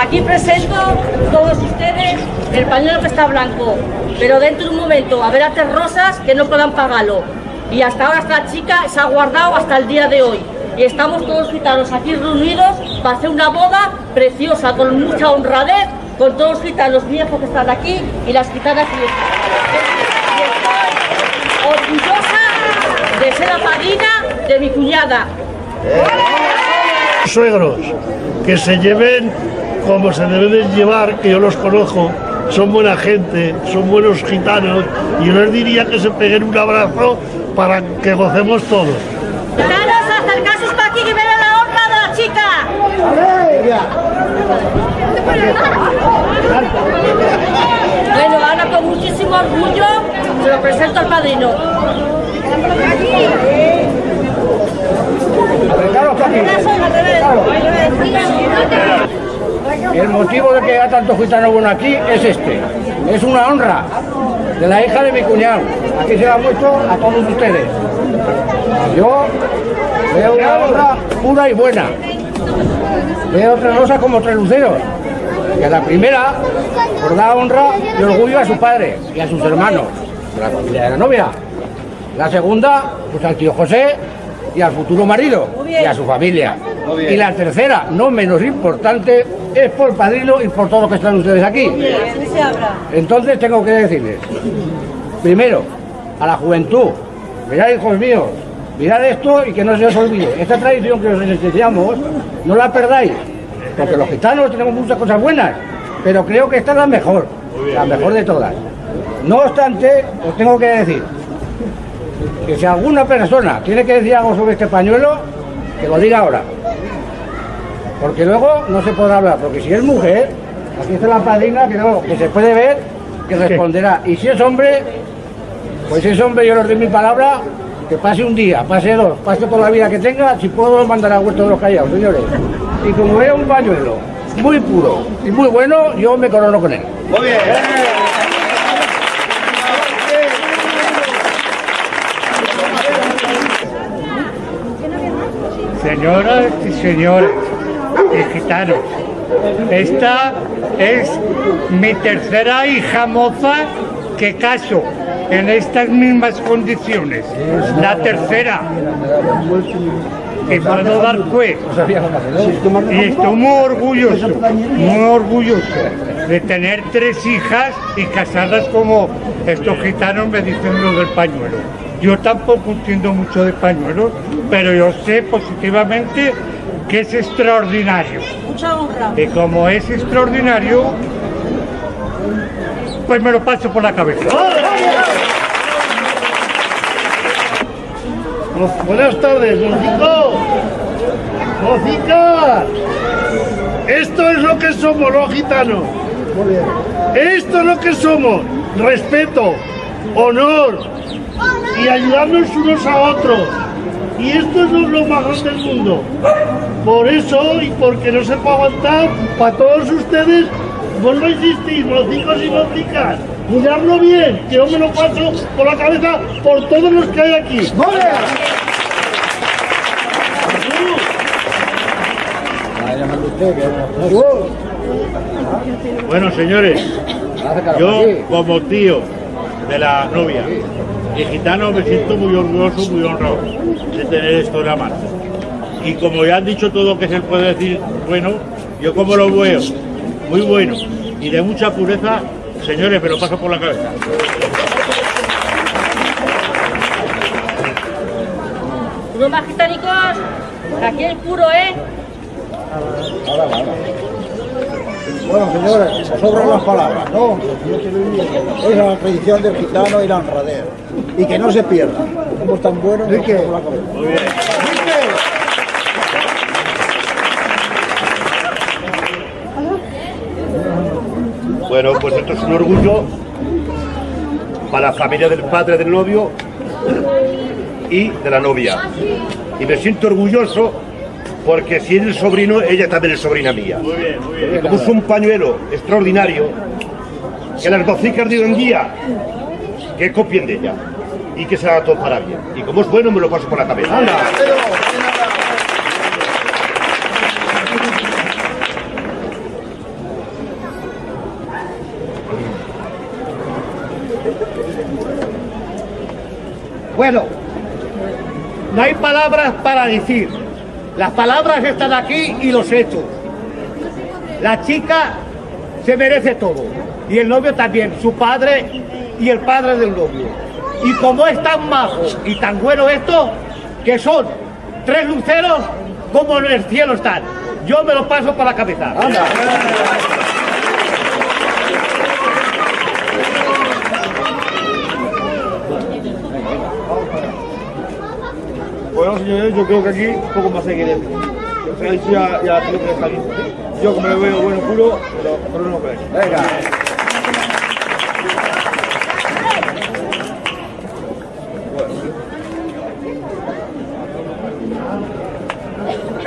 Aquí presento todos ustedes el pañuelo que está blanco, pero dentro de un momento habrá tres rosas que no puedan pagarlo. Y hasta ahora esta chica se ha guardado hasta el día de hoy. Y estamos todos gitanos aquí reunidos para hacer una boda preciosa, con mucha honradez, con todos los gitanos viejos que están aquí y las gitanas estoy orgullosa de ser la madrina de mi cuñada. Suegros, que se lleven como se deben de llevar, que yo los conozco, son buena gente, son buenos gitanos, y yo les diría que se peguen un abrazo para que gocemos todos. Gitanos, acercaos para aquí que vean la honra de la chica. Bueno, ahora con muchísimo orgullo se lo presento al padrino. El motivo de que haya tanto gitano bueno aquí es este. Es una honra de la hija de mi cuñado. Aquí se la muestro a todos ustedes. Yo veo una honra pura y buena. Veo tres rosas como tres luceros. Que la primera, por dar honra y orgullo a su padre y a sus hermanos, de la familia de la novia. La segunda, pues al tío José y al futuro marido y a su familia. Y la tercera, no menos importante, es por padrino y por todo lo que están ustedes aquí. Entonces tengo que decirles, primero, a la juventud, mirad hijos míos, mirad esto y que no se os olvide. Esta tradición que os enseñamos, no la perdáis, porque los gitanos tenemos muchas cosas buenas, pero creo que esta es la mejor, la mejor de todas. No obstante, os tengo que decir que si alguna persona tiene que decir algo sobre este pañuelo, que lo diga ahora. Porque luego no se podrá hablar, porque si es mujer, aquí está la padrina que, no, que se puede ver, que responderá. Y si es hombre, pues si es hombre yo le doy mi palabra, que pase un día, pase dos, pase toda la vida que tenga, si puedo lo mandará a vuelto de los callados, señores. Y como vea un pañuelo muy puro y muy bueno, yo me corono con él. Muy bien. Señoras y señores y gitanos, esta es mi tercera hija moza que caso en estas mismas condiciones. La tercera. Y puedo dar fe. Y estoy muy orgulloso, muy orgulloso de tener tres hijas y casarlas como estos gitanos me dicen lo del pañuelo. Yo tampoco entiendo mucho de pañuelos, pero yo sé positivamente que es extraordinario. Mucha honra. Y como es extraordinario, pues me lo paso por la cabeza. Buenas tardes, Mocico. Mocica. Esto es lo que somos los gitanos. Esto es lo que somos. Respeto, honor y ayudarnos unos a otros. Y esto es lo mejor del mundo. Por eso y porque no se puede aguantar, para todos ustedes, vuelvo a insistir, mocicos y mocicas. Miradlo bien, que yo me lo paso por la cabeza por todos los que hay aquí. Bueno, señores, yo como tío de la novia y gitano me siento muy orgulloso, muy honrado de tener esto en la mano. Y como ya han dicho todo lo que se puede decir bueno, yo como lo veo, muy bueno y de mucha pureza, señores, me lo paso por la cabeza. Unos más gitánicos, aquí el puro, ¿eh? Bueno, señores, se sobran las palabras, ¿no? Es la tradición del gitano y la honradez. Y que no se pierda. Somos tan buenos que la cabeza. Muy bien. Bueno, pues esto es un orgullo para la familia del padre del novio y de la novia. Y me siento orgulloso porque si es el sobrino, ella también es sobrina mía. Muy bien, muy. Y puso un pañuelo extraordinario, que las docicas de guía, que copien de ella y que se haga todo para bien. Y como es bueno, me lo paso por la cabeza. ¡Anda! Bueno, no hay palabras para decir. Las palabras están aquí y los hechos. La chica se merece todo. Y el novio también, su padre y el padre del novio. Y como es tan majo y tan bueno esto, que son tres luceros como en el cielo están. Yo me lo paso para la cabeza. Bueno, señores, yo creo que aquí poco más hay que decir. O sea, ya, ya creo que. Yo como le veo bueno culo, pero, pero no creo. Venga.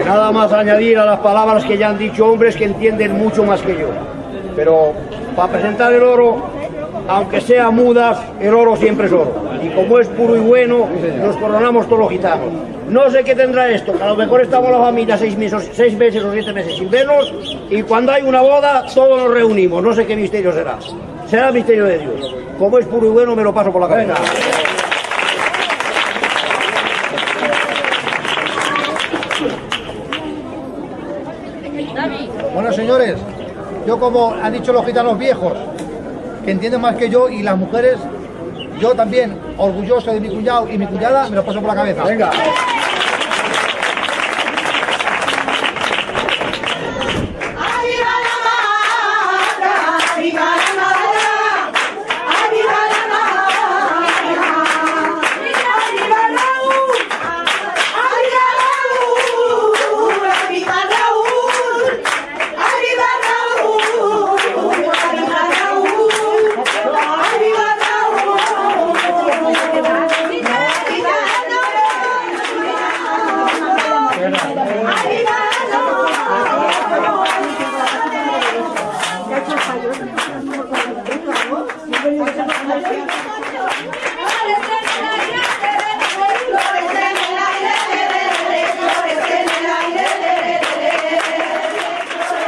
Nada más añadir a las palabras que ya han dicho hombres que entienden mucho más que yo. Pero para presentar el oro, aunque sea mudas, el oro siempre es oro. Y como es puro y bueno, nos coronamos todos los gitanos. No sé qué tendrá esto, que a lo mejor estamos la familia seis meses, seis meses o siete meses sin vernos y cuando hay una boda todos nos reunimos. No sé qué misterio será. Será el misterio de Dios. Como es puro y bueno, me lo paso por la cabeza. Bueno, señores, yo como han dicho los gitanos viejos, que entienden más que yo, y las mujeres, yo también, orgulloso de mi cuñado y mi cuñada, me lo paso por la cabeza. Venga.